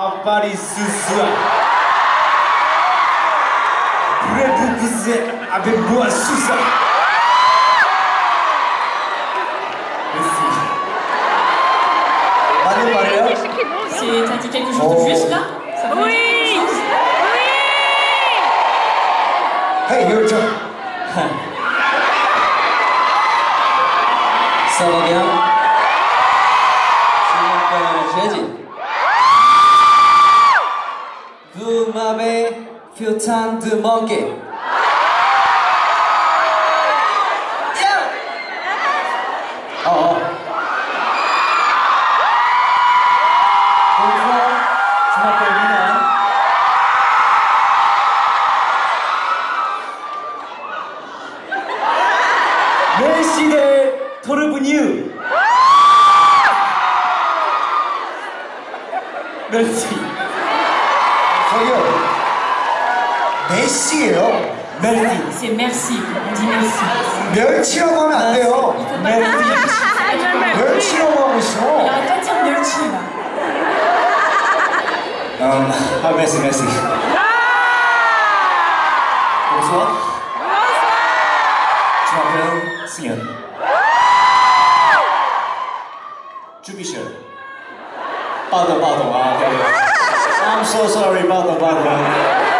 Aparecição. Prepubuzé, abeboa susa. Allez, Maria. Si t'as dit quelque chose de juste là ça Oui Oui Hey, your turn. Ça va bien Je m'appelle De manquer. Oh, oh. Bonjour, je m'appelle Milan. 멜시대 토르브뉴 멜시 저기요. 메시예요. C'est merci, on dit merci. 멸치라고 하면 안 돼요. Merci. 멸치라고 하고 있어. merci là. 음, 아 메시 메시 Bonsoir Je m'appelle Sion 주비션 Pardon, pardon, ah, okay. I'm so sorry, pardon, pardon Euh,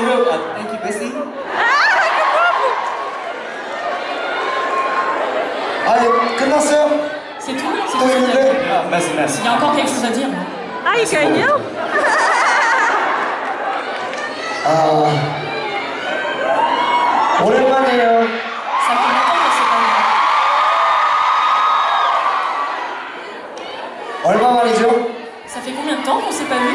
아 이거 아 thank you Bessie. 아, 끝났어요? C'est tout C'est 또 tout à dire. 있는데? 아 merci merci. Il y a encore quelque chose à dire. non Ah, il gagne 아, 오랜만이에요. Ça fait longtemps qu'on s'est pas vu. 얼마 만이죠? Ça fait combien de temps qu'on s'est pas vu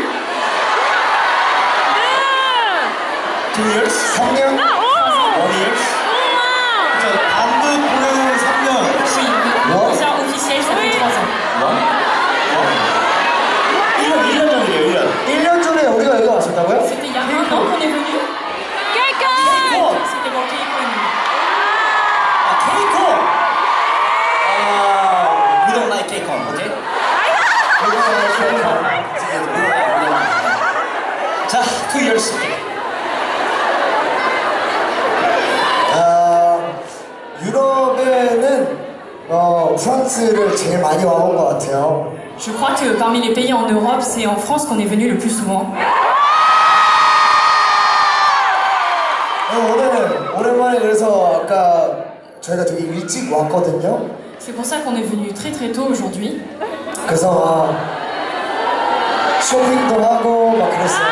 Two years. 3년? One years. 저 단독 보내는 3년. Oui, le What concert officiel, ça fait 3 ans. 원? 원? 1년 1년 전이에요 1년. 1년 전에 우리가 여기 왔었다고요? C'était il y a un an qu'on est venu Quelqu'un C'était dans Keiko et nous. 아 케이콘. 아 we don't like 오케이? 자, two years. 아, 유럽에는 어, 프랑스를 제일 많이 와본 것 같아요. Je crois que parmi les pays en Europe, c'est en France qu'on est venu le plus souvent. 어, 오늘 오랜만에 그래서 아까 저희가 되게 일찍 왔거든요. C'est pour ça qu'on est venu très très tôt aujourd'hui. 그래서 막 쇼핑도 하고 막 그랬어요.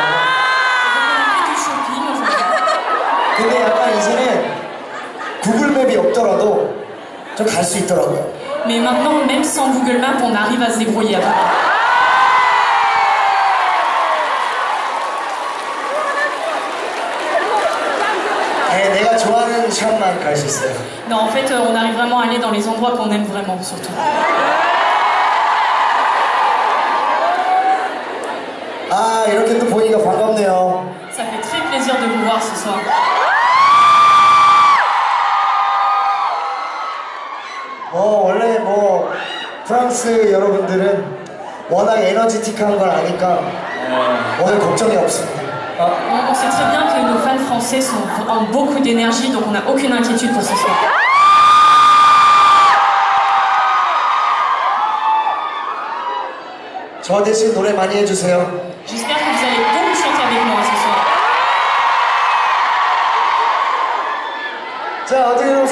근데 약간 이제는 구글맵이 없더라도 좀 갈 수 있더라고요. mais maintenant, même sans Google Maps, on arrive à se débrouiller à Non, en fait, euh, on arrive vraiment à aller dans les endroits qu'on aime vraiment, surtout. Ah, Ça fait très plaisir de vous voir ce soir. 뭐 원래 뭐 프랑스 여러분들은 워낙 에너지틱한 걸 아니까 오늘 걱정이 없습니다. On, on sait très bien que nos fans français sont, ont beaucoup d'énergie, donc on n'a aucune inquiétude pour ce soir. 저 대신 노래 많이 해주세요. J'espère que vous allez beaucoup chanter avec moi ce soir. 자 어떻게 여러분